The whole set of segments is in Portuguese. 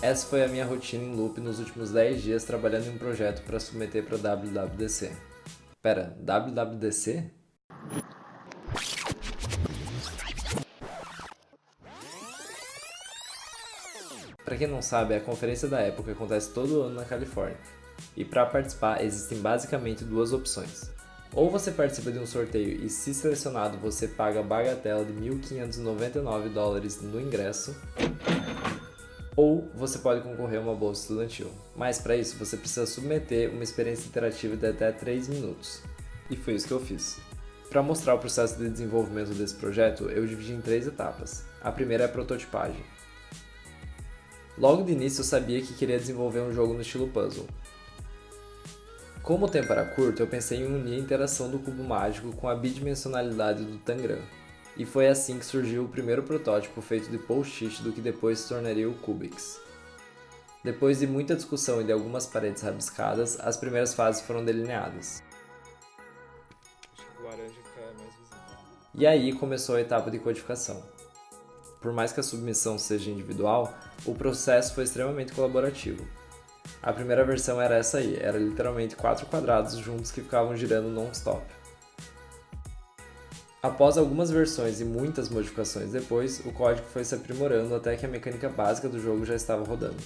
Essa foi a minha rotina em loop nos últimos 10 dias trabalhando em um projeto para submeter para WWDC. Pera, WWDC? Para quem não sabe, a conferência da Apple acontece todo ano na Califórnia. E para participar existem basicamente duas opções. Ou você participa de um sorteio e se selecionado você paga a bagatela de 1.599 dólares no ingresso, ou você pode concorrer a uma bolsa estudantil. Mas para isso você precisa submeter uma experiência interativa de até 3 minutos. E foi isso que eu fiz. Para mostrar o processo de desenvolvimento desse projeto, eu dividi em três etapas. A primeira é a prototipagem. Logo de início eu sabia que queria desenvolver um jogo no estilo puzzle. Como o tempo era curto, eu pensei em unir a interação do cubo mágico com a bidimensionalidade do Tangram. E foi assim que surgiu o primeiro protótipo feito de post-it do que depois se tornaria o Cubix. Depois de muita discussão e de algumas paredes rabiscadas, as primeiras fases foram delineadas. E aí começou a etapa de codificação. Por mais que a submissão seja individual, o processo foi extremamente colaborativo. A primeira versão era essa aí, era literalmente quatro quadrados juntos que ficavam girando non-stop. Após algumas versões e muitas modificações depois, o código foi se aprimorando até que a mecânica básica do jogo já estava rodando.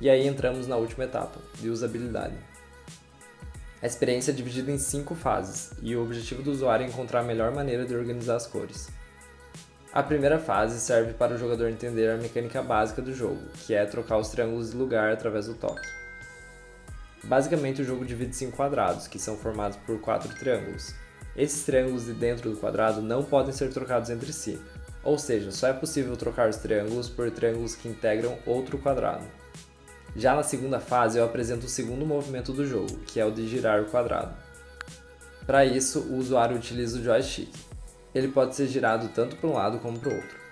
E aí entramos na última etapa, de usabilidade. A experiência é dividida em cinco fases, e o objetivo do usuário é encontrar a melhor maneira de organizar as cores. A primeira fase serve para o jogador entender a mecânica básica do jogo, que é trocar os triângulos de lugar através do toque. Basicamente o jogo divide-se em quadrados, que são formados por quatro triângulos. Esses triângulos de dentro do quadrado não podem ser trocados entre si, ou seja, só é possível trocar os triângulos por triângulos que integram outro quadrado. Já na segunda fase eu apresento o segundo movimento do jogo, que é o de girar o quadrado. Para isso, o usuário utiliza o joystick. Ele pode ser girado tanto para um lado como para o outro.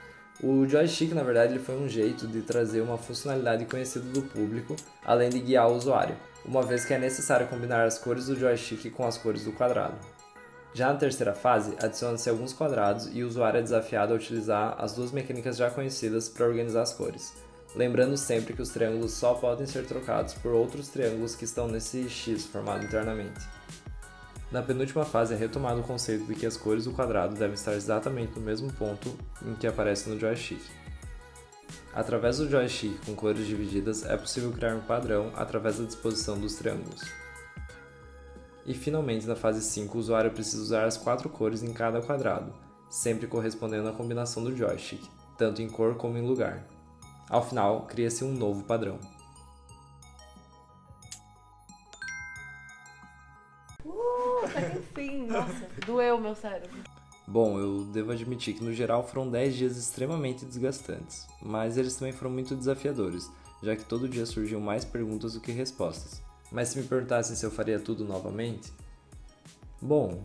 O joystick, na verdade, ele foi um jeito de trazer uma funcionalidade conhecida do público, além de guiar o usuário, uma vez que é necessário combinar as cores do joystick com as cores do quadrado. Já na terceira fase, adiciona-se alguns quadrados e o usuário é desafiado a utilizar as duas mecânicas já conhecidas para organizar as cores, lembrando sempre que os triângulos só podem ser trocados por outros triângulos que estão nesse X formado internamente. Na penúltima fase é retomado o conceito de que as cores do quadrado devem estar exatamente no mesmo ponto em que aparece no joystick. Através do joystick com cores divididas é possível criar um padrão através da disposição dos triângulos. E finalmente na fase 5 o usuário precisa usar as quatro cores em cada quadrado, sempre correspondendo à combinação do joystick, tanto em cor como em lugar. Ao final, cria-se um novo padrão. Uh, até enfim, nossa, doeu meu cérebro. Bom, eu devo admitir que no geral foram 10 dias extremamente desgastantes, mas eles também foram muito desafiadores, já que todo dia surgiam mais perguntas do que respostas. Mas se me perguntassem se eu faria tudo novamente? Bom,